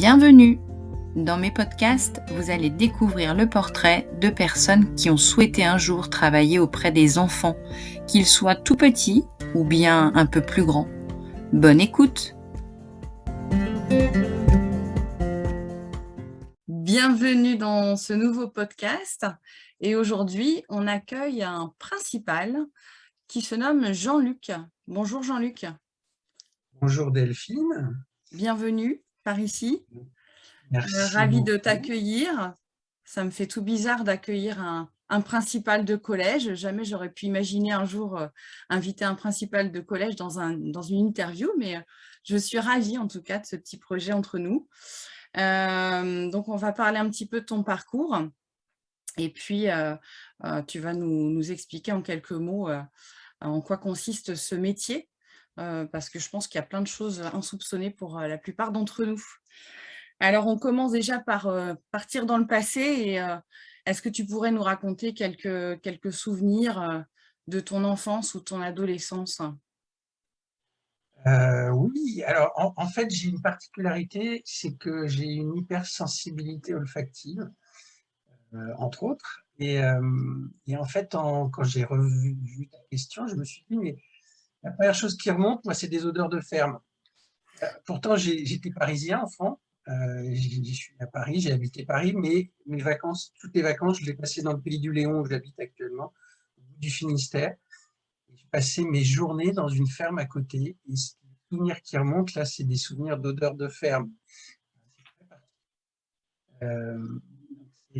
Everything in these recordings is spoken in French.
Bienvenue Dans mes podcasts, vous allez découvrir le portrait de personnes qui ont souhaité un jour travailler auprès des enfants, qu'ils soient tout petits ou bien un peu plus grands. Bonne écoute Bienvenue dans ce nouveau podcast et aujourd'hui on accueille un principal qui se nomme Jean-Luc. Bonjour Jean-Luc. Bonjour Delphine. Bienvenue par ici. Merci euh, Ravi de t'accueillir. Ça me fait tout bizarre d'accueillir un, principal de collège. Jamais j'aurais pu imaginer un jour euh, inviter un principal de collège dans, un, dans une interview, mais euh, je suis ravie en tout cas de ce petit projet entre nous. donc on va parler un petit peu de ton parcours et puis tu vas nous, nous, expliquer en quelques mots en quoi consiste ce métier parce que je pense qu'il y a plein de choses insoupçonnées pour euh, la plupart d'entre nous. Alors, on commence déjà par euh, partir dans le passé. et Est-ce que tu pourrais nous raconter quelques, quelques souvenirs de ton enfance ou ton adolescence? Oui, alors en, fait, j'ai une particularité, c'est que j'ai une hypersensibilité olfactive, entre autres. Et, en fait, quand j'ai revu ta question, je me suis dit, mais la première chose qui remonte, moi, c'est des odeurs de ferme. Euh, pourtant, j'étais parisien, enfant. Euh, je suis à Paris, j'ai habité Paris, mais mes vacances, toutes les vacances, je les passais dans le pays du Léon où j'habite actuellement, du Finistère. J'ai passé mes journées dans une ferme à côté. Et les souvenirs qui remontent, là, c'est des souvenirs d'odeurs de ferme. Euh,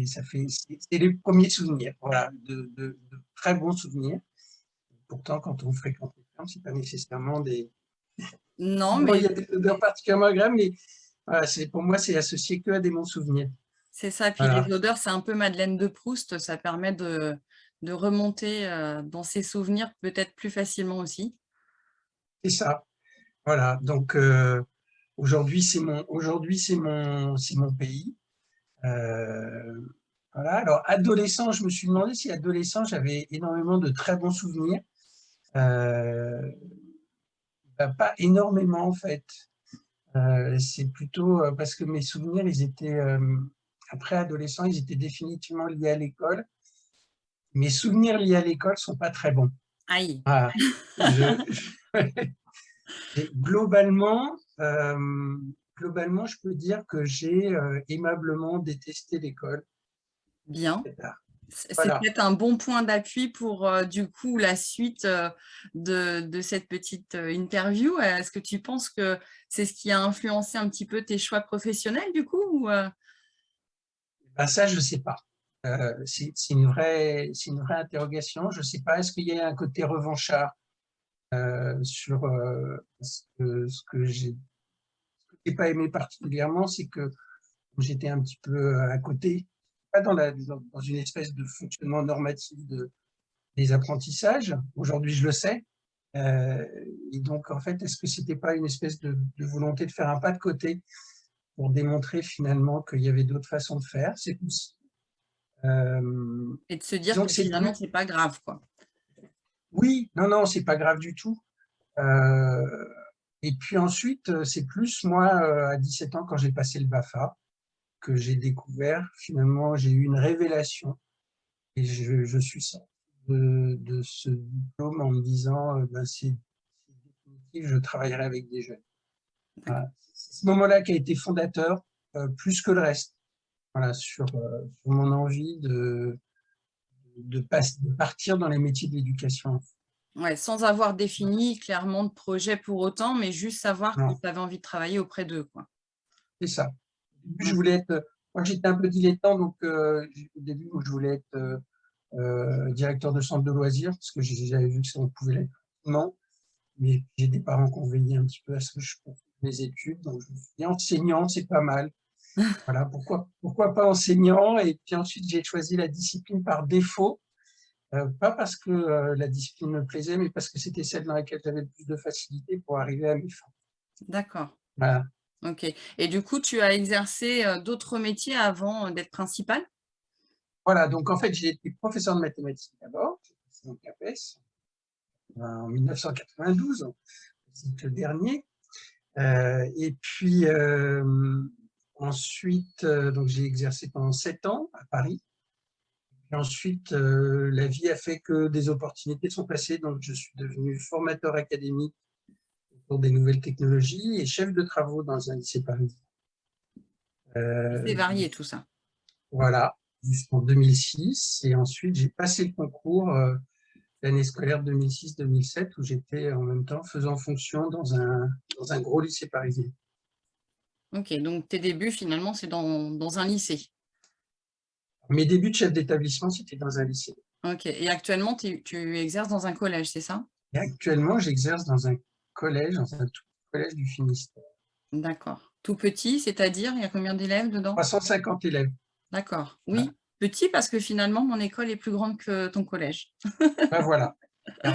c'est les premiers souvenirs, voilà, de, de, très bons souvenirs. Pourtant, quand on fréquente c'est pas nécessairement des... Non, mais... il y a des odeurs particulièrement agréables, mais pour moi, c'est associé que à des bons souvenirs. C'est ça, puis les odeurs, c'est un peu Madeleine de Proust, ça permet de, de remonter euh, dans ses souvenirs peut-être plus facilement aussi. C'est ça, voilà, donc euh, aujourd'hui, c'est mon, aujourd'hui c'est mon, mon pays. Euh, voilà, alors adolescent, je me suis demandé si adolescent, j'avais énormément de très bons souvenirs. Euh, bah, pas énormément en fait. Euh, c'est plutôt euh, parce que mes souvenirs, ils étaient, après adolescent, ils étaient définitivement liés à l'école. Mes souvenirs liés à l'école sont pas très bons. Aïe. globalement, globalement, je peux dire que j'ai aimablement détesté l'école. Bien. C'est peut-être un bon point d'appui pour euh, du coup la suite euh, de, cette petite euh, interview. Est-ce que tu penses que c'est ce qui a influencé un petit peu tes choix professionnels du coup ben Ça, je ne sais pas. c'est une, vraie, une vraie interrogation. Je ne sais pas, est-ce qu'il y a un côté revanchard sur ce que, ce que j'ai pas aimé particulièrement, c'est que j'étais un petit peu à côté pas dans, la, dans, une espèce de fonctionnement normatif de, des apprentissages. Aujourd'hui, je le sais. Euh, et donc, en fait, est-ce que c'était pas une espèce de, volonté de faire un pas de côté pour démontrer finalement qu'il y avait d'autres façons de faire? C'est possible. Euh, et de se dire que finalement, c'est pas grave, quoi. Oui, non, non, c'est pas grave du tout. Euh, et puis ensuite, c'est plus moi, à 17 ans, quand j'ai passé le BAFA, que j'ai découvert, finalement, j'ai eu une révélation et je, suis sorti de, ce diplôme en me disant, euh, ben, c'est définitif, je travaillerai avec des jeunes. C'est ce moment-là qui a été fondateur, euh, plus que le reste, voilà, sur, euh, sur mon envie de, de, de, partir dans les métiers de l'éducation. Ouais, sans avoir défini clairement de projet pour autant, mais juste savoir que tu avais envie de travailler auprès d'eux. C'est ça je voulais être, moi j'étais un peu dilettant, donc euh, au début je voulais être euh, euh, directeur de centre de loisirs, parce que j'avais vu que ça pouvait l'être non, mais j'ai des parents qui ont veillé un petit peu à ce que je mes études, donc je me suis dit enseignant, c'est pas mal. Voilà, pourquoi, pourquoi pas enseignant? Et puis ensuite, j'ai choisi la discipline par défaut, pas parce que la discipline me plaisait, mais parce que c'était celle dans laquelle j'avais le plus de facilité pour arriver à mes fins. D'accord. Voilà. Ok. Et du coup, tu as exercé d'autres métiers avant d'être principal Voilà, donc en fait, j'ai été professeur de mathématiques d'abord, j'ai passé mon CAPES en 1992, c'est le dernier. et puis, ensuite, donc j'ai exercé pendant sept ans à Paris. Et ensuite, la vie a fait que des opportunités sont passées, donc je suis devenu formateur académique pour des nouvelles technologies et chef de travaux dans un lycée parisien. C'est varié tout ça. Voilà, jusqu'en 2006. Et ensuite, j'ai passé le concours l'année scolaire 2006-2007 où j'étais en même temps faisant fonction dans un, dans un gros lycée parisien. Ok, donc tes débuts finalement c'est dans, dans, un lycée Mes débuts de chef d'établissement c'était dans un lycée. Ok, et actuellement tu, exerces dans un collège, c'est ça? Et Actuellement j'exerce dans un collège, dans un tout collège du Finistère. D'accord. Tout petit, c'est-à-dire il y a combien d'élèves dedans? 350 élèves. D'accord, oui. Petit parce que finalement, mon école est plus grande que ton collège. ben voilà.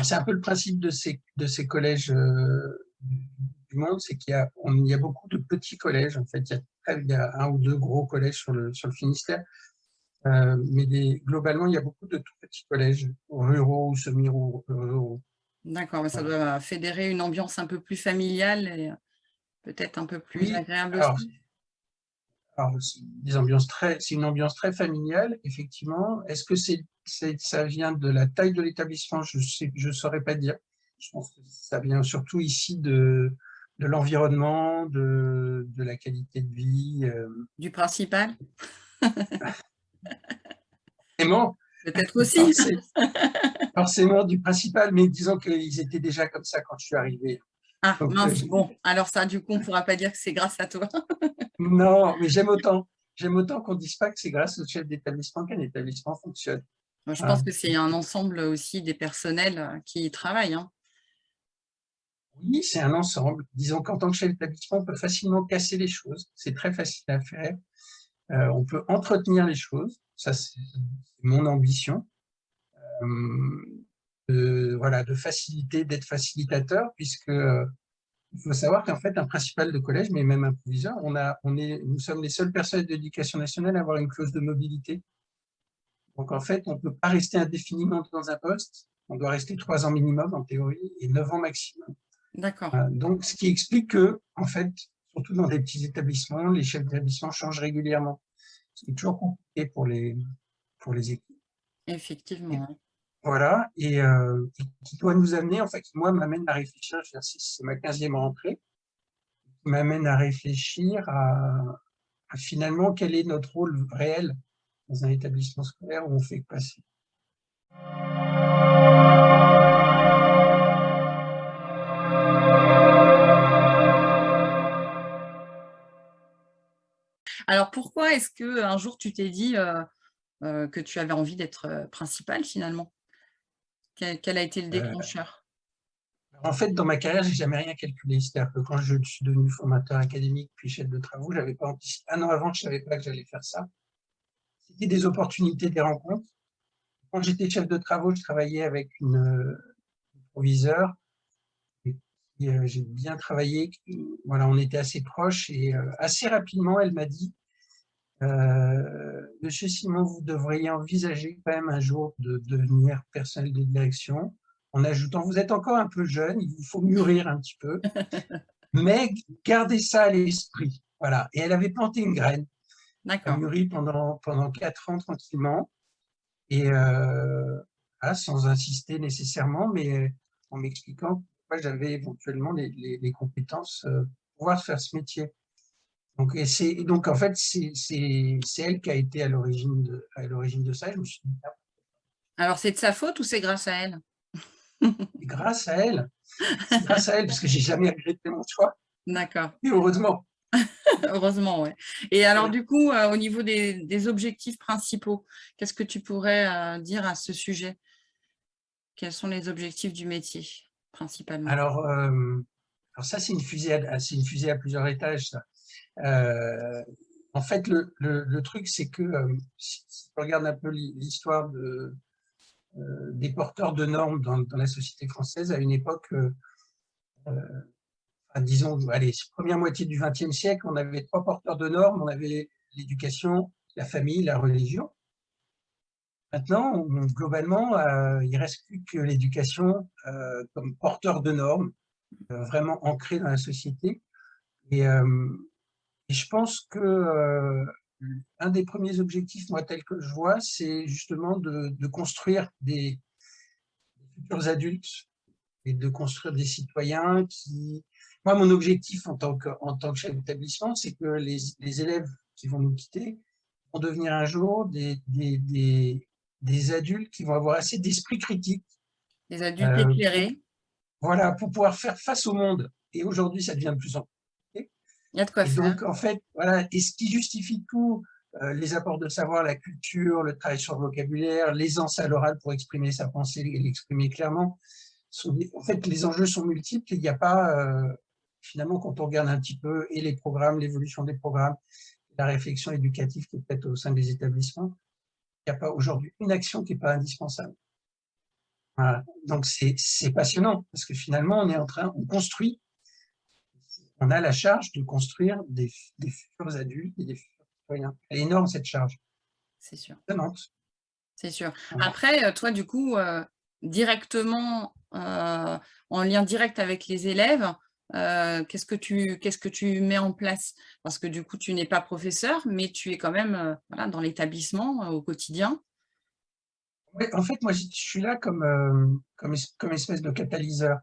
C'est un peu le principe de ces, de ces collèges euh, du monde, c'est qu'il y, a, y a beaucoup de petits collèges. En fait, il y a, un ou deux gros collèges sur le, sur le Finistère. Euh, mais globalement, il y a beaucoup de tout petits collèges, ruraux ou semi-ruraux. D'accord, mais ça doit fédérer une ambiance un peu plus familiale et peut-être un peu plus agréable aussi des ambiances très, c'est une ambiance très familiale, effectivement. Est-ce que c'est, ça vient de la taille de l'établissement? Je ne je saurais pas dire. Je pense que ça vient surtout ici de, de l'environnement, de, de, la qualité de vie. Euh. Du principal? Forcément. Peut-être aussi. Forcément du principal, mais disons qu'ils étaient déjà comme ça quand je suis arrivé. Ah, mince, euh, bon, alors ça, du coup, on ne pourra pas dire que c'est grâce à toi. non, mais j'aime autant, j'aime autant qu'on ne dise pas que c'est grâce au chef d'établissement qu'un établissement fonctionne. Moi, je pense hein. que c'est un ensemble aussi des personnels euh, qui y travaillent. Hein. Oui, c'est un ensemble. Disons qu'en tant que chef d'établissement, on peut facilement casser les choses. C'est très facile à faire. Euh, on peut entretenir les choses. Ça, c'est mon ambition. Euh, voilà, de faciliter, d'être facilitateur, puisque il faut savoir qu'en fait, un principal de collège, mais même un proviseur, on a, on est, nous sommes les seules personnes de l'éducation nationale à avoir une clause de mobilité. Donc en fait, on ne peut pas rester indéfiniment dans un poste, on doit rester trois ans minimum en théorie et neuf ans maximum. D'accord. Euh, donc ce qui explique que, en fait, surtout dans des petits établissements, les chefs d'établissement changent régulièrement. C'est toujours compliqué pour les, pour les équipes. Effectivement. Voilà, et euh, qui doit nous amener, en fait, qui moi m'amène à réfléchir, c'est ma 15e rentrée, qui m'amène à réfléchir à, finalement quel est notre rôle réel dans un établissement scolaire où on fait passer. Alors pourquoi est-ce qu'un jour tu t'es dit euh, euh, que tu avais envie d'être principal finalement? Quel, a été le euh, déclencheur? En fait, dans ma carrière, j'ai jamais rien calculé. C'est-à-dire que quand je suis devenu formateur académique puis chef de travaux, j'avais pas un an avant, je savais pas que j'allais faire ça. C'était des opportunités, des rencontres. Quand j'étais chef de travaux, je travaillais avec une, euh, proviseur. Euh, j'ai bien travaillé. Voilà, on était assez proches et assez rapidement, elle m'a dit euh, Monsieur Simon, vous devriez envisager quand même un jour de devenir personnel de direction, en ajoutant, vous êtes encore un peu jeune, il vous faut mûrir un petit peu, mais gardez ça à l'esprit. Voilà. Et elle avait planté une graine. Elle mûri pendant, pendant quatre ans tranquillement, et euh, sans insister nécessairement, mais en m'expliquant j'avais éventuellement les, les, compétences euh, pour pouvoir faire ce métier. Donc, et donc en fait, c'est elle qui a été à l'origine de, de ça. Je me suis dit, ah. Alors, c'est de sa faute ou c'est grâce à elle? Grâce à elle. grâce à elle, parce que j'ai jamais regretté mon choix. D'accord. Et heureusement. heureusement, oui. Et alors, du coup, euh, au niveau des, objectifs principaux, qu'est-ce que tu pourrais euh, dire à ce sujet? Quels sont les objectifs du métier, principalement Alors, euh, alors ça, c'est une, fusée à, une fusée à plusieurs étages. Euh, en fait, le, le, truc, c'est que euh, si, on regarde un peu l'histoire de, des porteurs de normes dans, dans, la société française, à une époque, disons, allez, première moitié du XXe siècle, on avait trois porteurs de normes, on avait l'éducation, la famille, la religion. Maintenant, globalement, il ne reste plus que l'éducation comme porteur de normes, vraiment ancrée dans la société. Et je pense que euh, un des premiers objectifs, moi, tel que je vois, c'est justement de, construire des, futurs adultes et de construire des citoyens qui... Moi, mon objectif en tant que, en tant que chef d'établissement, c'est que les, élèves qui vont nous quitter vont devenir un jour des, des adultes qui vont avoir assez d'esprit critique. Des adultes euh, éclairés. Voilà, pour pouvoir faire face au monde. Et aujourd'hui, ça devient de plus en plus il y a de quoi faire. Donc, en fait, voilà, et ce qui justifie tout, euh, les apports de savoir, la culture, le travail sur le vocabulaire, l'aisance à l'oral pour exprimer sa pensée et l'exprimer clairement, sont, en fait, les enjeux sont multiples. Il n'y a pas, euh, finalement, quand on regarde un petit peu, et les programmes, l'évolution des programmes, la réflexion éducative qui est faite au sein des établissements, il n'y a pas aujourd'hui une action qui n'est pas indispensable. Donc, c'est passionnant, parce que finalement, on est en train, on construit on a la charge de construire des, futurs adultes et des futurs citoyens. Elle est énorme, cette charge. C'est sûr. C'est sûr. Après, euh, toi, du coup, euh, directement, euh, en lien direct avec les élèves, qu'est-ce que tu que tu mets en place? Parce que du coup, tu n'es pas professeur, mais tu es quand même dans l'établissement au quotidien. en fait, moi, je suis là comme, comme, comme espèce de catalyseur.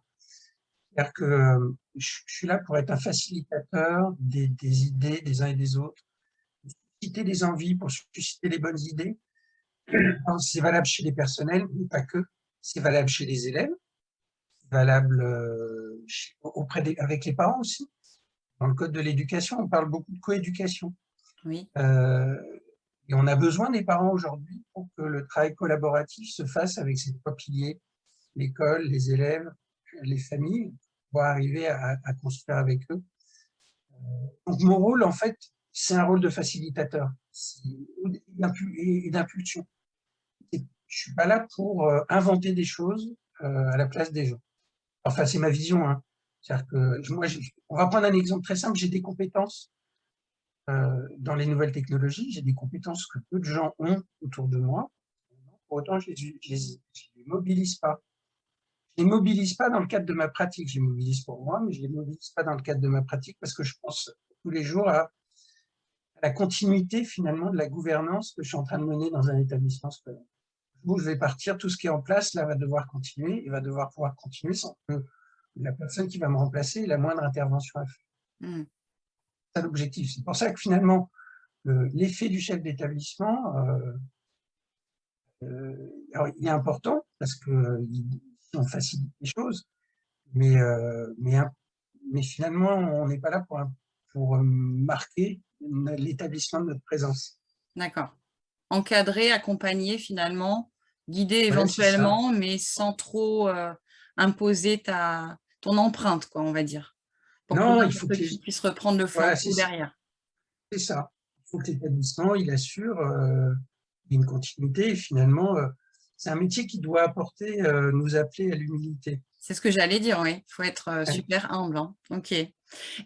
C'est-à-dire que euh, je suis là pour être un facilitateur des, idées des uns et des autres, susciter des envies pour susciter les bonnes idées. C'est valable chez les personnels, mais pas que. C'est valable chez les élèves, valable euh, auprès des, avec les parents aussi. Dans le code de l'éducation, on parle beaucoup de coéducation. Oui. Euh, et on a besoin des parents aujourd'hui pour que le travail collaboratif se fasse avec ces trois piliers, l'école, les élèves les familles pour arriver à, construire avec eux. Euh, donc mon rôle, en fait, c'est un rôle de facilitateur et d'impulsion. Je ne suis pas là pour inventer des choses à la place des gens. Enfin, c'est ma vision. Hein. que moi, on va prendre un exemple très simple. J'ai des compétences dans les nouvelles technologies. J'ai des compétences que peu de gens ont autour de moi. Pour autant, je ne les, mobilise pas je ne les mobilise pas dans le cadre de ma pratique. Je les mobilise pour moi, mais je ne les mobilise pas dans le cadre de ma pratique parce que je pense tous les jours à, la continuité finalement de la gouvernance que je suis en train de mener dans un établissement scolaire. Je vais partir, tout ce qui est en place là va devoir continuer et va devoir pouvoir continuer sans que la personne qui va me remplacer ait la moindre intervention à faire. Hmm. C'est l'objectif. C'est pour ça que finalement, l'effet du chef d'établissement euh, euh, il est important parce que euh, on facilite les choses, mais, euh, mais, mais finalement, on n'est pas là pour, pour marquer l'établissement de notre présence. D'accord. Encadrer, accompagner finalement, guider éventuellement, mais sans trop euh, imposer ta, ton empreinte, quoi, on va dire. Pour non, il faut que, tu puisses reprendre le flanc derrière. C'est ça. Il faut que l'établissement, il assure une continuité et finalement, c'est un métier qui doit apporter, euh, nous appeler à l'humilité. C'est ce que j'allais dire, oui. Il faut être euh, super humble. Hein. Ok.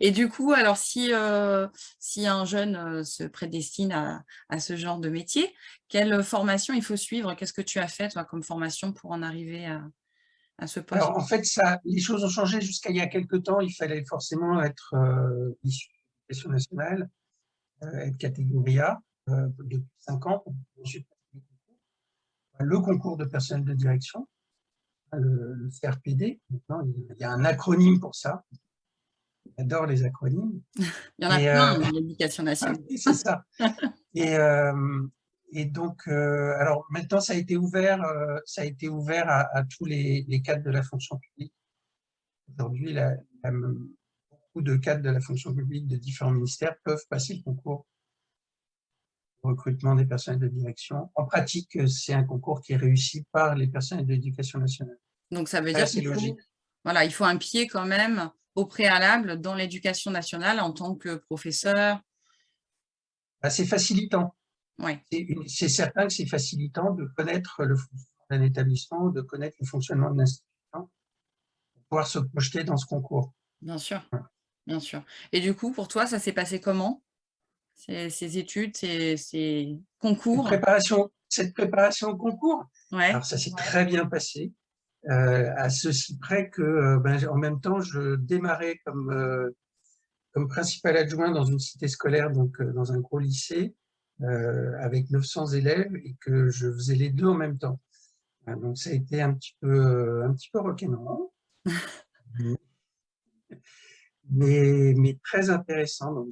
Et du coup, alors si, euh, si un jeune se prédestine à, à, ce genre de métier, quelle formation il faut suivre? Qu'est-ce que tu as fait toi, comme formation pour en arriver à, à ce poste? Alors, en fait, ça, les choses ont changé jusqu'à il y a quelques temps. Il fallait forcément être issu de l'éducation nationale, être catégorie A depuis 5 ans. Le concours de personnel de direction, le, CRPD. Maintenant, il y a un acronyme pour ça. J'adore les acronymes. il y en a plein euh, l'éducation nationale. C'est ça. Et, euh, et donc, euh, alors maintenant, ça a été ouvert, ça a été ouvert à, tous les, cadres de la fonction publique. Aujourd'hui, beaucoup de cadres de la fonction publique de différents ministères peuvent passer le concours recrutement des personnels de direction. En pratique, c'est un concours qui est réussi par les personnels de l'éducation nationale. Donc, ça veut dire qu'il faut, voilà, il faut un pied quand même au préalable dans l'éducation nationale en tant que professeur? Bah, c'est facilitant. Ouais. C'est certain que c'est facilitant de connaître le fonctionnement d'un établissement, de connaître le fonctionnement de l'institution, pour pouvoir se projeter dans ce concours. Bien sûr, bien sûr. Et du coup, pour toi, ça s'est passé comment? Ces, études, ces, concours? Cette préparation, cette préparation au concours? Alors, ça s'est très bien passé, à ceci près que, euh, ben, en même temps, je démarrais comme, euh, comme principal adjoint dans une cité scolaire, donc dans un gros lycée, avec 900 élèves, et que je faisais les deux en même temps. Donc ça a été un petit peu, un petit peu rock'n'roll, mais, mais très intéressant. Donc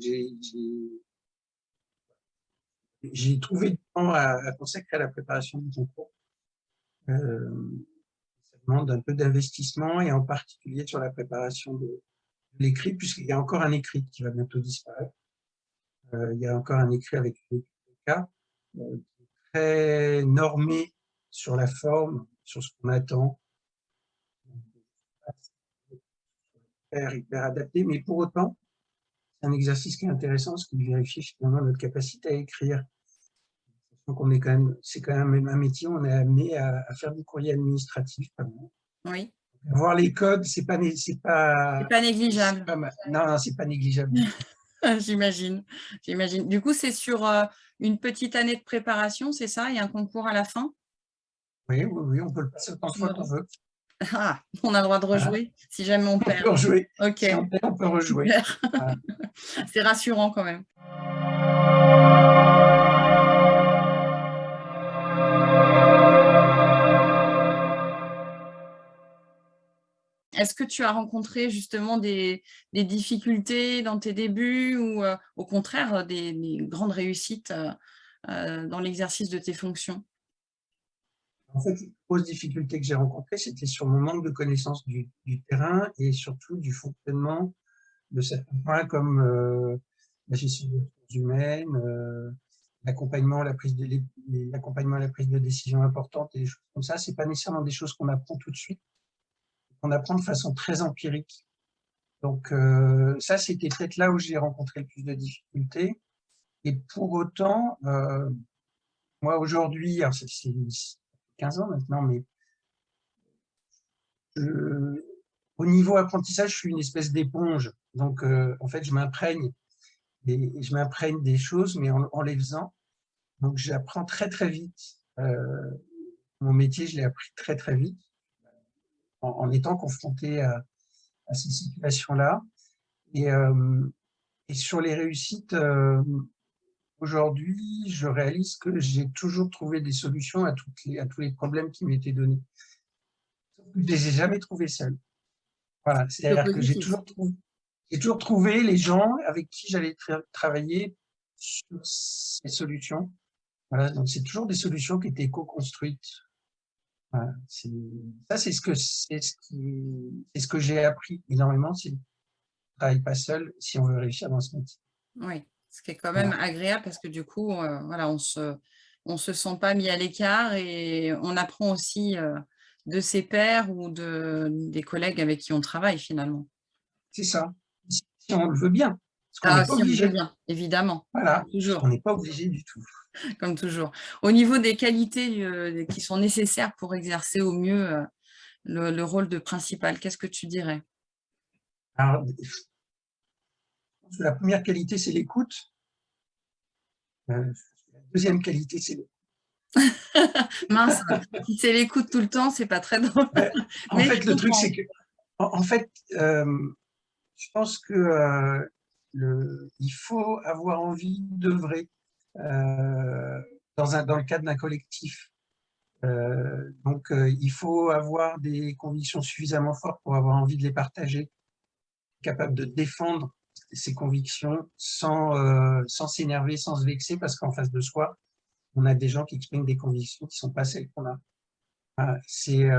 j'ai trouvé du temps à, consacrer à la préparation du concours. Euh, demande un peu d'investissement et en particulier sur la préparation de, l'écrit, puisqu'il y a encore un écrit qui va bientôt disparaître. Euh, il y a encore un écrit avec le cas euh, très normé sur la forme, sur ce qu'on attend. Hyper, hyper adapté, mais pour autant, c'est un exercice qui est intéressant parce qu'il vérifie finalement notre capacité à écrire. Donc on est quand même, c'est quand même un métier, on est amené à, faire du courrier administratif. Oui. Voir les codes, c'est pas, c'est pas, pas négligeable. non, non c'est pas négligeable. J'imagine, j'imagine. Du coup, c'est sur euh, une petite année de préparation, c'est ça? Il y a un concours à la fin? Oui, oui, oui, on peut le passer autant de fois qu'on veut. Ah, on a le droit de rejouer si jamais on perd. On peut rejouer. Ok. on, peut rejouer. C'est rassurant quand même. Est-ce que tu as rencontré justement des, difficultés dans tes débuts ou euh, au contraire des, grandes réussites euh, euh, dans l'exercice de tes fonctions? En fait, les grosses difficultés que j'ai rencontrées, c'était sur mon manque de connaissance du, terrain et surtout du fonctionnement de certains points comme euh, la gestion des ressources humaines, euh, l'accompagnement à la prise de l'accompagnement à la prise de décision importante et des choses comme ça. C'est pas nécessairement des choses qu'on apprend tout de suite, qu'on apprend de façon très empirique. Donc euh, ça, c'était peut-être là où j'ai rencontré le plus de difficultés. Et pour autant, moi aujourd'hui, c'est 15 ans maintenant, mais au niveau apprentissage, je suis une espèce d'éponge. Donc, euh, en fait, je m'imprègne et je m'imprègne des choses, mais en, les faisant. Donc, j'apprends très, très vite. Euh, mon métier, je l'ai appris très, très vite en, étant confronté à, ces situations-là. Et, euh, et, sur les réussites, Aujourd'hui, je réalise que j'ai toujours trouvé des solutions à, toutes les, à tous les problèmes qui m'étaient donnés. Je ne les ai jamais trouvés seuls. Voilà, c'est-à-dire que j'ai toujours, trouvé, toujours trouvé les gens avec qui j'allais travailler sur ces solutions. Voilà, donc c'est toujours des solutions qui étaient co-construites. Voilà, ça, c'est ce que c'est ce qui, c'est ce que j'ai appris énormément. C'est ne travaille pas seul si on veut réussir dans ce métier. Oui ce qui est quand même agréable parce que du coup, euh, voilà, on se, on se sent pas mis à l'écart et on apprend aussi euh, de ses pairs ou de, des collègues avec qui on travaille finalement. C'est ça, si on le veut bien. Ah, si on le veut bien, évidemment. Voilà, toujours. on n'est pas obligé du tout. Comme toujours. Au niveau des qualités euh, qui sont nécessaires pour exercer au mieux le, le, rôle de principal, qu'est-ce que tu dirais? Alors, la première qualité, c'est l'écoute. Euh, la deuxième qualité, c'est l'écoute. Mince, si c'est l'écoute tout le temps, c'est pas très drôle. en fait, le truc, c'est que, en, fait, euh, je pense que euh, il faut avoir envie d'œuvrer dans, un, dans le cadre d'un collectif. donc, il faut avoir des convictions suffisamment fortes pour avoir envie de les partager, capable de défendre ses convictions sans euh, s'énerver, sans se vexer, parce qu'en face de soi, on a des gens qui expriment des convictions qui ne sont pas celles qu'on a. Euh, c'est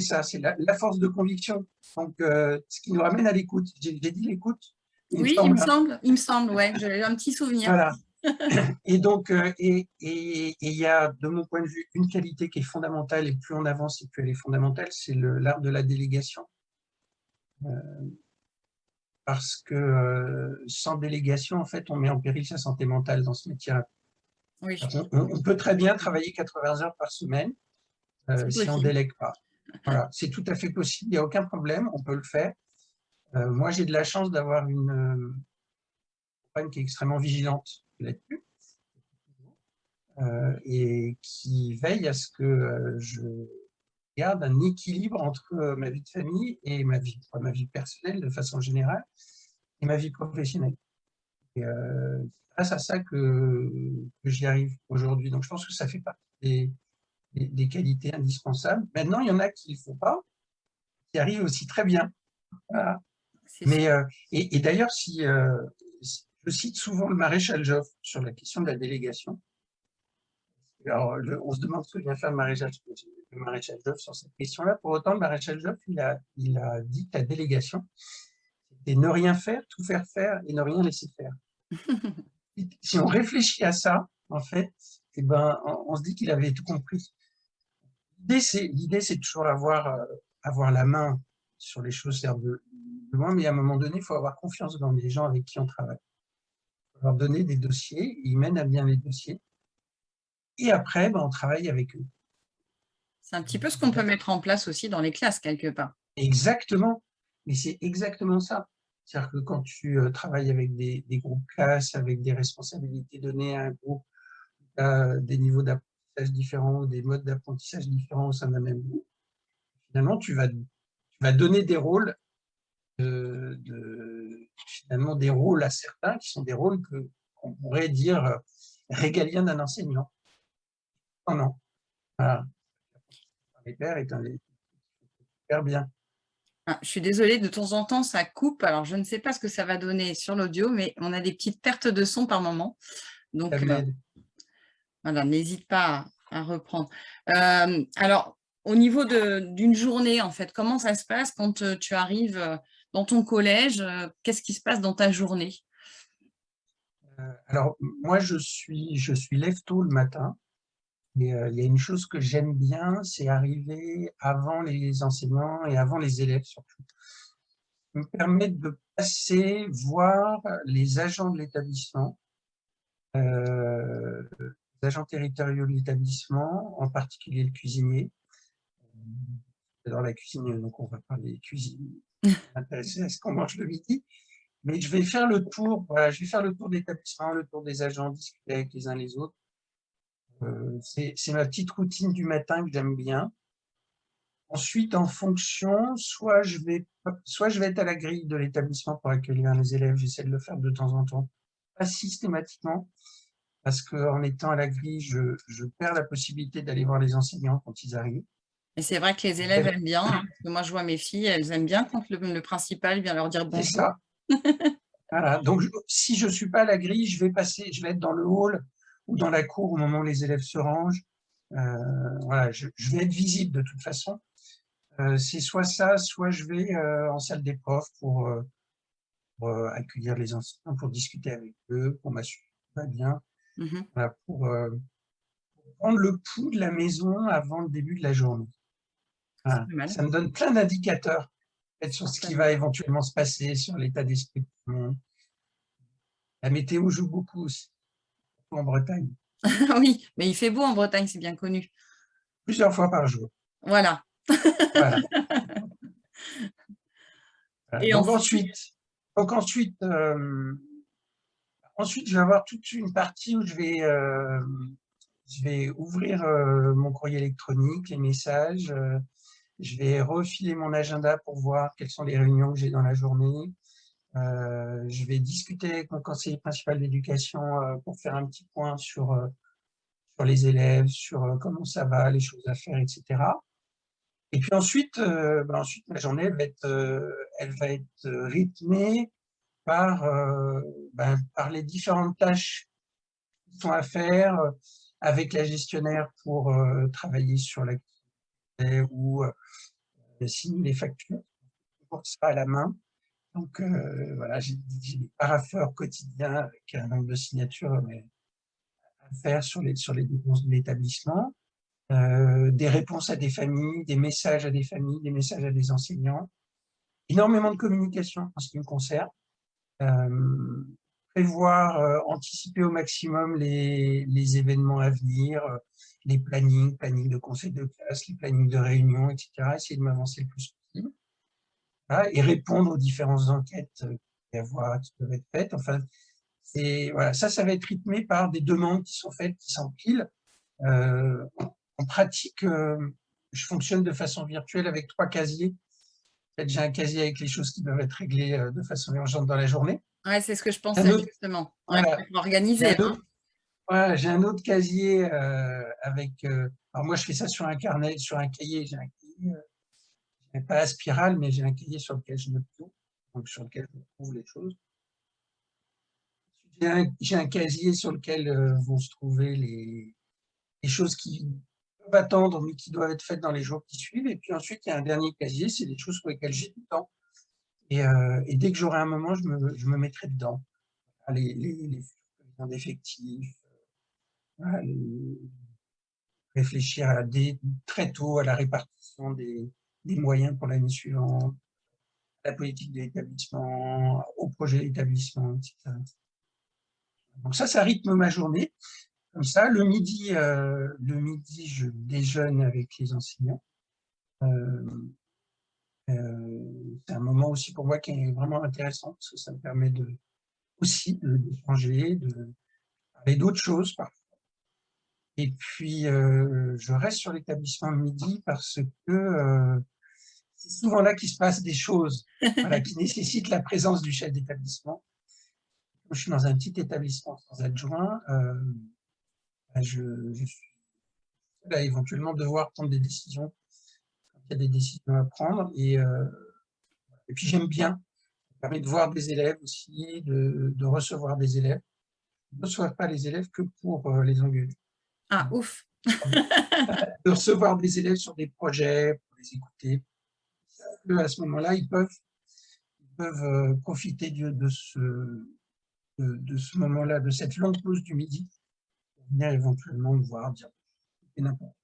ça, c'est la, force de conviction. Donc, euh, ce qui nous ramène à l'écoute. J'ai dit l'écoute. Oui, il me semble, il me semble, ouais, j'ai un petit souvenir. Voilà. Et donc, et il y a, de mon point de vue, une qualité qui est fondamentale, et plus on avance, et plus elle est fondamentale, c'est l'art de la délégation parce que euh, sans délégation, en fait, on met en péril sa santé mentale dans ce métier. Oui. On, peut très bien travailler 80 heures par semaine euh, si on ne délègue pas. Voilà, c'est tout à fait possible, il n'y a aucun problème, on peut le faire. Euh, moi, j'ai de la chance d'avoir une compagne qui est extrêmement vigilante là-dessus et qui veille à ce que je garde un équilibre entre euh, ma vie de famille et ma vie, ma vie personnelle de façon générale. et ma vie professionnelle. Et euh, grâce à ça que, j'y arrive aujourd'hui. Donc, je pense que ça fait partie des, des, qualités indispensables. Maintenant, il y en a qui ne le font pas, qui arrivent aussi très bien. Mais, euh, et, d'ailleurs, si, euh, je cite souvent le maréchal Joffre sur la question de la délégation. Alors, on se demande ce que vient faire le maréchal, le maréchal Joffre sur cette question-là. Pour autant, le maréchal Joffre, il a, il a dit que la délégation, c'était ne rien faire, tout faire faire et ne rien laisser faire. si on réfléchit à ça, en fait, eh ben, on, se dit qu'il avait tout compris. L'idée, c'est toujours avoir, euh, avoir la main sur les choses de, loin, mais à un moment donné, il faut avoir confiance dans les gens avec qui on travaille. Il faut leur donner des dossiers, ils mènent à bien les dossiers, et après, ben, on travaille avec eux. C'est un petit peu ce qu'on peut mettre en place aussi dans les classes, quelque part. Exactement, mais c'est exactement ça. C'est-à-dire que quand tu euh, travailles avec des, groupes classes, avec des responsabilités données à un groupe, des niveaux différents, des modes d'apprentissage différents au sein d'un même groupe, finalement, tu vas, vas donner des rôles, de, finalement des rôles à certains qui sont des rôles qu'on pourrait dire euh, régaliens d'un enseignant. Non, non. Voilà. Les pères est un super bien. Ah, je suis désolée, de temps en temps, ça coupe. Alors, je ne sais pas ce que ça va donner sur l'audio, mais on a des petites pertes de son par moment. Donc, euh, voilà, n'hésite pas à, reprendre. Euh, alors, au niveau d'une journée, en fait, comment ça se passe quand euh, tu arrives dans ton collège Qu'est-ce qui se passe dans ta journée? Alors, moi, je suis, je suis lève tôt le matin. Et il y a une chose que j'aime bien, c'est arriver avant les enseignants et avant les élèves surtout. Ça me permet de passer, voir les agents de l'établissement, euh, les agents territoriaux de l'établissement, en particulier le cuisinier. Dans la cuisine, donc on va parler cuisine, intéressé à ce qu'on mange le midi. Mais je vais faire le tour, voilà, je vais faire le tour de l'établissement, le tour des agents, discuter avec les uns les autres, euh, c'est ma petite routine du matin que j'aime bien. Ensuite, en fonction, soit je, vais, soit je vais être à la grille de l'établissement pour accueillir les élèves, j'essaie de le faire de temps en temps, pas systématiquement, parce qu'en étant à la grille, je, je perds la possibilité d'aller voir les enseignants quand ils arrivent. Et c'est vrai que les élèves aiment bien, hein, moi je vois mes filles, elles aiment bien quand le, principal vient leur dire bonjour. C'est ça. voilà, donc si je ne suis pas à la grille, je vais passer, je vais être dans le hall ou dans la cour au moment où les élèves se rangent. Euh, voilà, je, vais être visible de toute façon. Euh, c'est soit ça, soit je vais euh, en salle des profs pour, accueillir les enseignants, pour discuter avec eux, pour m'assurer que tout va bien, mmh pour, prendre le pouls de la maison avant le début de la journée. Ça me donne plein d'indicateurs sur ce qui va éventuellement se passer, sur l'état d'esprit La météo joue beaucoup aussi en Bretagne. oui, mais il fait beau en Bretagne, c'est bien connu. Plusieurs fois par jour. Voilà. Et donc ensuite, donc ensuite, euh, ensuite, je vais avoir toute une partie où je vais, euh, je vais ouvrir euh, mon courrier électronique, les messages, je vais refiler mon agenda pour voir quelles sont les réunions que j'ai dans la journée, euh, je vais discuter avec mon conseiller principal d'éducation euh, pour faire un petit point sur, euh, sur les élèves, sur comment ça va, les choses à faire, etc. Et puis ensuite, ben ensuite ma journée va être, elle va être rythmée par, ben, par les différentes tâches qui sont à faire avec la gestionnaire pour travailler sur l'activité ou signer les factures, pour ça à la main. Donc euh, voilà, j'ai des parapheurs quotidiens avec un nombre de signatures à faire sur les, sur les dépenses de l'établissement, euh, des réponses à des familles, des messages à des familles, des messages à des enseignants, énormément de communication en ce qui me concerne, euh, prévoir, anticiper au maximum les, les, événements à venir, les plannings, plannings de conseil de classe, les plannings de réunion, etc., essayer de m'avancer le plus possible et répondre aux différentes enquêtes euh, qui peuvent être faites. Enfin, voilà, ça, ça va être rythmé par des demandes qui sont faites, qui s'empilent. Euh, en pratique, euh, je fonctionne de façon virtuelle avec trois casiers j'ai un casier avec les choses qui doivent être réglées euh, de façon urgente dans la journée. Ouais, c'est ce que je pensais justement. organiser. Hein. j'ai un autre casier euh, avec. Euh, alors moi, je fais ça sur un carnet, sur un cahier. J'ai un cahier, pas la spirale, mais j'ai un cahier sur lequel je note tout, donc sur lequel je trouve les choses. J'ai un, casier sur lequel vont se trouver les, les choses qui attendre, mais qui doivent être faites dans les jours qui suivent. Et puis ensuite, il y a un dernier casier, c'est des choses pour lesquelles j'ai du temps. Et, euh, dès que j'aurai un moment, je me, je me, mettrai dedans. Les, les, les d'effectifs, réfléchir à des, très tôt à la répartition des, des moyens pour l'année suivante, la politique de l'établissement, au projet d'établissement, etc. Donc ça, ça rythme ma journée comme ça. Le midi, euh, le midi, je déjeune avec les enseignants. Euh, euh, c'est un moment aussi pour moi qui est vraiment intéressant parce que ça me permet de, aussi d'échanger, de, parler d'autres choses parfois. Et puis, je reste sur l'établissement midi parce que c'est souvent là qu'il se passe des choses qui nécessitent la présence du chef d'établissement. Je suis dans un petit établissement sans adjoint. Je, suis là éventuellement devoir prendre des décisions quand il y a des décisions à prendre. Et, euh, et puis j'aime bien, ça permet de voir des élèves aussi, de, recevoir des élèves. Je ne reçois pas les élèves que pour euh, les engueuler. Ah, ouf De recevoir des élèves sur des projets, pour les écouter. à ce moment-là, ils peuvent, peuvent euh, profiter de, de ce, de ce moment-là, de cette longue pause du midi, venir éventuellement me voir, dire n'importe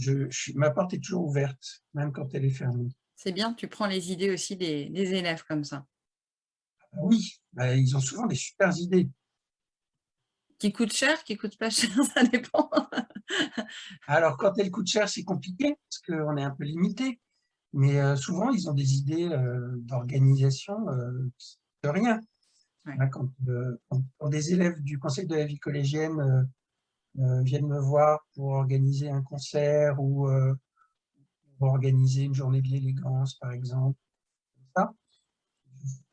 je, ma porte est toujours ouverte, même quand elle est fermée. C'est bien, tu prends les idées aussi des, élèves comme ça. Ah bah oui, bah, ils ont souvent des super idées. Qui coûtent cher, qui coûtent pas cher, ça dépend. Alors, quand elles coûtent cher, c'est compliqué, parce qu'on est un peu limité. Mais euh, souvent, ils ont des idées euh, d'organisation euh, de rien. Hein, euh, quand, des élèves du conseil de la vie collégienne euh, euh, viennent me voir pour organiser un concert ou pour organiser une journée de l'élégance, par exemple, ça,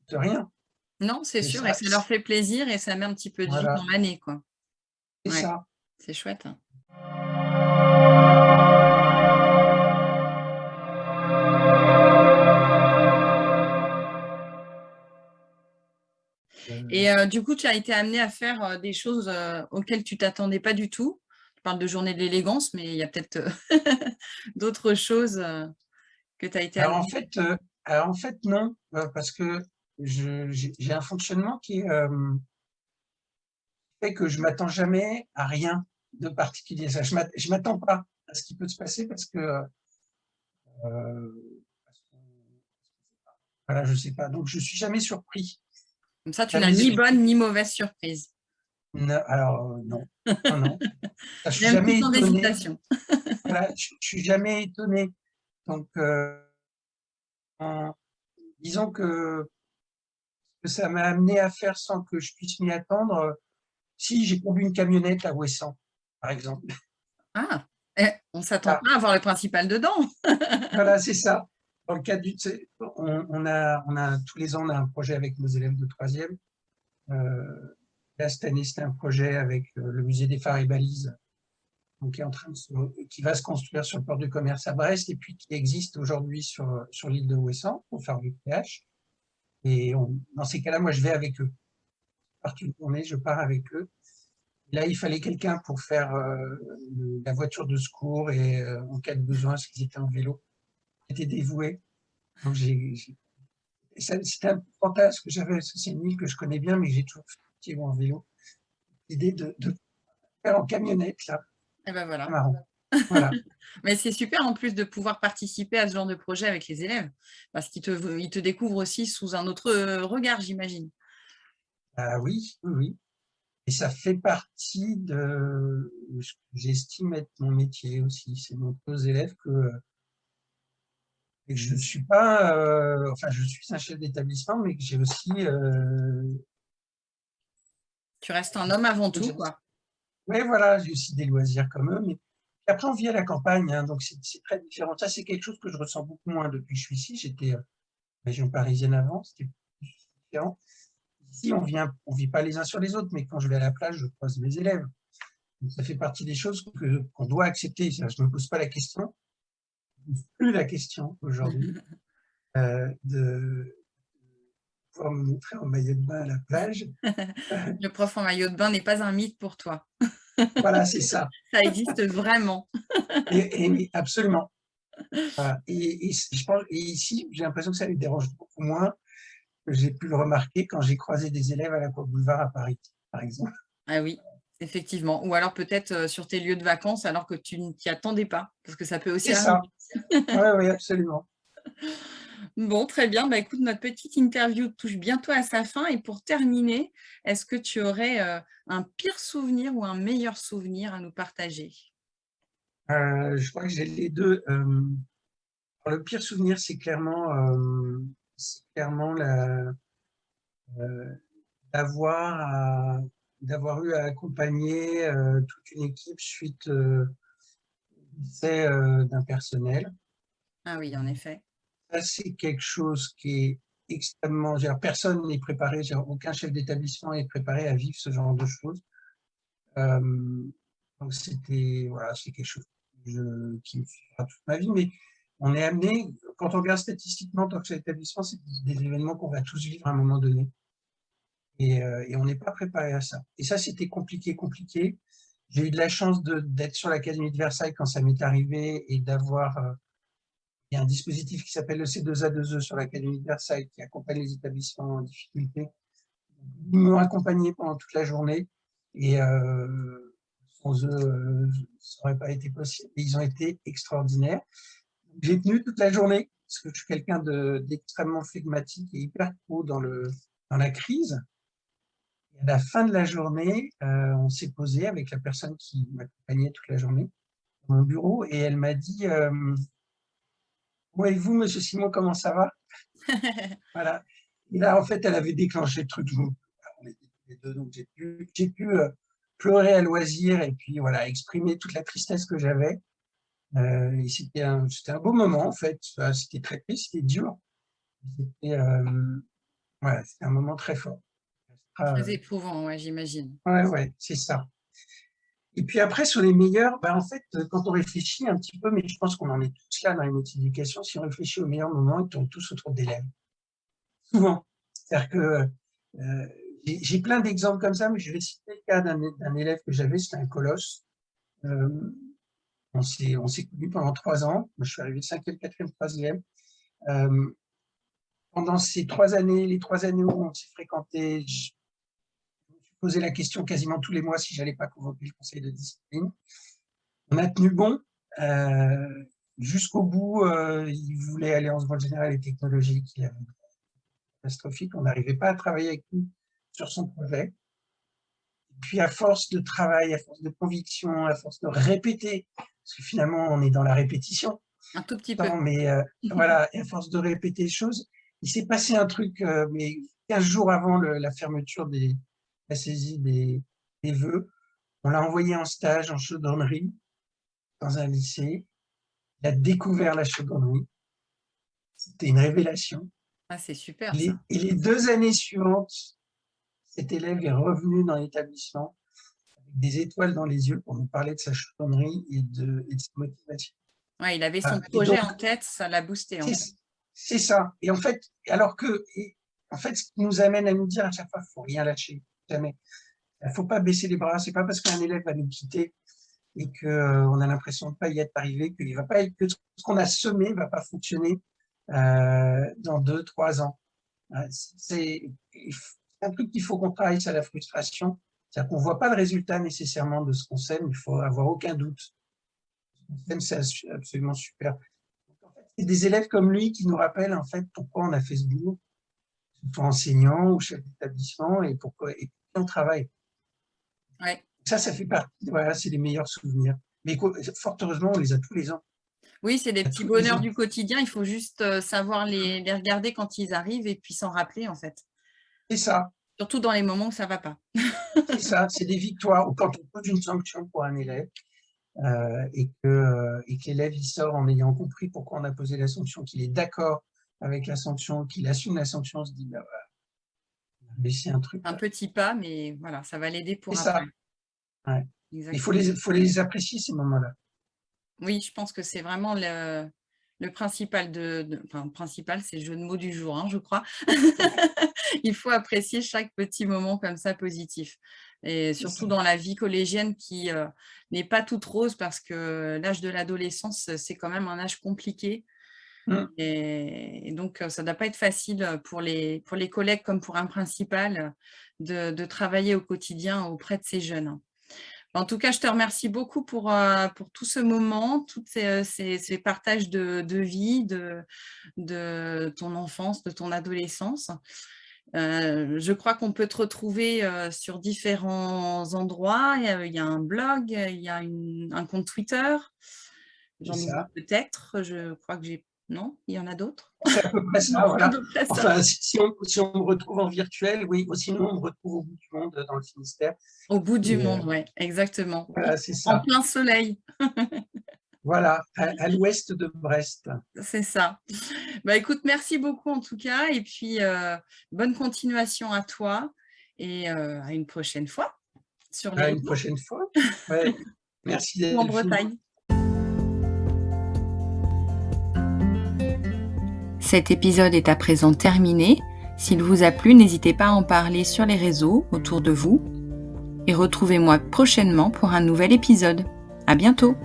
de rien. Non, c'est sûr, et ça leur fait plaisir et ça met un petit peu de vie dans l'année. C'est ça. C'est chouette. Hein. Et euh, du coup, tu as été amené à faire euh, des choses euh, auxquelles tu t'attendais pas du tout. Tu parles de journée de l'élégance, mais il y a peut-être d'autres choses que tu as été alors, en fait, en fait, non, parce que j'ai un fonctionnement qui fait que je m'attends jamais à rien de particulier. Je ne m'attends pas à ce qui peut se passer parce que voilà, je sais pas. Donc, je suis jamais surpris. Comme ça, tu n'as ni bonne ni mauvaise surprise. alors, euh, non. non, non. je suis jamais étonné. voilà, je, ne suis jamais étonné. Donc, euh, disons que, que ça m'a amené à faire sans que je puisse m'y attendre. Si j'ai conduit une camionnette à Ouessant, par exemple. Ah, eh, on ne s'attend ah. pas à voir le principal dedans. voilà, c'est ça dans le cadre du, on, a, on a, tous les ans, on a un projet avec nos élèves de troisième. Euh, là, cette année, c'était un projet avec euh, le musée des phares et balises, donc qui, est en train de qui va se construire sur le port du commerce à Brest et puis qui existe aujourd'hui sur, sur l'île de Ouessant pour faire du PH. Et dans ces cas-là, moi, je vais avec eux. Je une journée, je pars avec eux. là, il fallait quelqu'un pour faire euh, la voiture de secours et euh, en cas de besoin, parce qu'ils étaient en vélo était dévoué. C'était un fantasme que j'avais, c'est une île que je connais bien, mais j'ai toujours fait en vélo. L'idée de, faire en camionnette, là. Et eh ben voilà. Marrant. mais c'est super en plus de pouvoir participer à ce genre de projet avec les élèves, parce qu'ils te, ils te découvrent aussi sous un autre regard, j'imagine. Ah oui, oui, Et ça fait partie de ce que j'estime être mon métier aussi. C'est montrer aux élèves que et je ne suis pas, euh, enfin je suis un chef d'établissement, mais que j'ai aussi... Euh, tu restes un homme avant tout, quoi. Oui, voilà, j'ai aussi des loisirs comme eux, mais après, on vit à la campagne, hein, donc c'est très différent. Ça, c'est quelque chose que je ressens beaucoup moins depuis que je suis ici. J'étais en région parisienne avant, c'était différent. Ici, on vient, on vit pas les uns sur les autres, mais quand je vais à la plage, je croise mes élèves. ça fait partie des choses qu'on doit accepter. Je ne me pose pas la question, plus la question aujourd'hui, euh, de pouvoir me montrer en maillot de bain à la plage. Le prof en maillot de bain n'est pas un mythe pour toi. voilà, c'est ça. Ça existe vraiment. et, absolument. Et, je pense, et ici, j'ai l'impression que ça lui dérange beaucoup moins que j'ai pu le remarquer quand j'ai croisé des élèves à la Côte Boulevard à Paris, par exemple. Ah oui, effectivement. Ou alors peut-être euh, sur tes lieux de vacances alors que tu ne t'y attendais pas, parce que ça peut aussi arriver. C'est ça. oui, oui, absolument. Bon, très bien. Bah, écoute, notre petite interview touche bientôt à sa fin. Et pour terminer, est-ce que tu aurais euh, un pire souvenir ou un meilleur souvenir à nous partager? Euh, Je crois que j'ai les deux. Euh, le pire souvenir, c'est clairement, clairement d'avoir d'avoir eu à accompagner toute une équipe suite au décès d'un personnel. Ah oui, en effet c'est quelque chose qui est extrêmement... Personne n'est préparé, aucun chef d'établissement n'est préparé à vivre ce genre de choses. Euh, donc c'était voilà, c'est quelque chose qui me suivra toute ma vie, mais on est amené, quand on regarde statistiquement dans que établissement, c'est des événements qu'on va tous vivre à un moment donné. Et, euh, et on n'est pas préparé à ça. Et ça, c'était compliqué, compliqué. J'ai eu de la chance d'être sur l'Académie de Versailles quand ça m'est arrivé et d'avoir euh, un dispositif qui s'appelle le C2A2E sur l'Académie de Versailles qui accompagne les établissements en difficulté. Ils m'ont accompagné pendant toute la journée et euh, sans eux, ça n'aurait pas été possible. ils ont été extraordinaires. J'ai tenu toute la journée parce que je suis quelqu'un d'extrêmement flegmatique et hyper pro dans, le, dans la crise. Et à la fin de la journée, euh, on s'est posé avec la personne qui m'accompagnait toute la journée dans mon bureau et elle m'a dit et vous, monsieur Simon, comment ça va? Voilà. Et là, en fait, elle avait déclenché le truc. On était tous les deux, donc j'ai pu, pu euh, pleurer à loisir et puis voilà, exprimer toute la tristesse que j'avais. Euh, c'était un, un, beau moment, en fait. C'était très triste, c'était dur. C'était euh, un moment très fort. Très éprouvant, ouais, j'imagine. Ouais, ouais, c'est ça. Et puis après, sur les meilleurs, ben en fait, quand on réfléchit un petit peu, mais je pense qu'on en est tous là dans les métiers d'éducation, si on réfléchit aux meilleurs moments, ils tournent tous autour d'élèves. Souvent. C'est-à-dire que euh, j'ai plein d'exemples comme ça, mais je vais citer le cas d'un élève que j'avais, c'était un colosse. Euh, on s'est connus pendant trois ans. Moi, je suis arrivé cinquième, quatrième, troisième. Euh, pendant ces trois années, les trois années où on s'est fréquenté, posé la question quasiment tous les mois si j'allais pas convoquer le conseil de discipline. On a tenu bon. Euh, jusqu'au bout, euh, il voulait aller en seconde générale et technologique. Il avait catastrophique. On n'arrivait pas à travailler avec lui sur son projet. Et puis, à force de travail, à force de conviction, à force de répéter, parce que finalement, on est dans la répétition. Un tout petit peu. Mais euh, voilà, et à force de répéter les choses, il s'est passé un truc, mais 15 jours avant la fermeture des, la saisie des, des vœux. On l'a envoyé en stage en chaudronnerie dans un lycée. Il a découvert la chaudronnerie. C'était une révélation. Ah, c'est super. Et les deux années suivantes, cet élève est revenu dans l'établissement avec des étoiles dans les yeux pour nous parler de sa chaudronnerie et de, sa motivation. Ouais, il avait son projet en tête, ça l'a boosté. C'est ça. Et en fait, alors que, en fait, ce qui nous amène à nous dire à chaque fois, il ne faut rien lâcher jamais. Il ne faut pas baisser les bras. C'est pas parce qu'un élève va nous quitter et qu'on euh, a l'impression de ne pas y être arrivé, qu'il va pas que ce qu'on a semé ne va pas fonctionner euh, dans deux, trois ans. Euh, c'est un truc qu'il faut qu'on travaille, c'est la frustration. C'est-à-dire qu'on ne voit pas le résultat nécessairement de ce qu'on sème, il faut avoir aucun doute. c'est absolument super. C'est des élèves comme lui qui nous rappellent en fait pourquoi on a fait ce boulot, soit enseignant ou chef d'établissement, et pourquoi, et travail. Ça, ça fait partie, voilà, c'est les meilleurs souvenirs. Mais fort heureusement, on les a tous les ans. Oui, c'est des petits bonheurs du quotidien, il faut juste euh, savoir les, les regarder quand ils arrivent et puis s'en rappeler en fait. C'est ça. Surtout dans les moments où ça ne va pas. c'est ça, c'est des victoires. Ou quand on pose une sanction pour un élève, et que, et que l'élève il sort en ayant compris pourquoi on a posé la sanction, qu'il est d'accord avec la sanction, qu'il assume la sanction, on se dit, bah un truc. Un petit pas, mais voilà, ça va l'aider pour après. Ça. Il faut les, faut les apprécier, ces moments-là. Oui, je pense que c'est vraiment le, le principal de, enfin, principal, c'est le jeu de mots du jour, hein, je crois. Il faut apprécier chaque petit moment comme ça positif. Et surtout dans la vie collégienne qui euh, n'est pas toute rose parce que l'âge de l'adolescence, c'est quand même un âge compliqué. Mmh. Et, donc, ça ne doit pas être facile pour les, pour les collègues comme pour un principal de, de travailler au quotidien auprès de ces jeunes. En tout cas, je te remercie beaucoup pour, euh, pour tout ce moment, tous ces, ces, partages de, de vie, de, de, ton enfance, de ton adolescence. Euh, je crois qu'on peut te retrouver euh, sur différents endroits. Il y a, un blog, il y a un compte Twitter. J'en ai peut-être. Je crois que j'ai non Il y en a d'autres? C'est à peu près ça, voilà. Enfin, si on, si on, me retrouve en virtuel, oui, sinon on me retrouve au bout du monde dans le Finistère. Au bout du monde, euh, oui, exactement. Voilà, c'est ça. En plein soleil. voilà, à, l'ouest de Brest. C'est ça. Bah, écoute, merci beaucoup en tout cas, et puis euh, bonne continuation à toi, et euh, à une prochaine fois. Sur. À une prochaine fois. Ouais. Merci. En Bretagne. Cet épisode est à présent terminé. S'il vous a plu, n'hésitez pas à en parler sur les réseaux autour de vous. Et retrouvez-moi prochainement pour un nouvel épisode. À bientôt!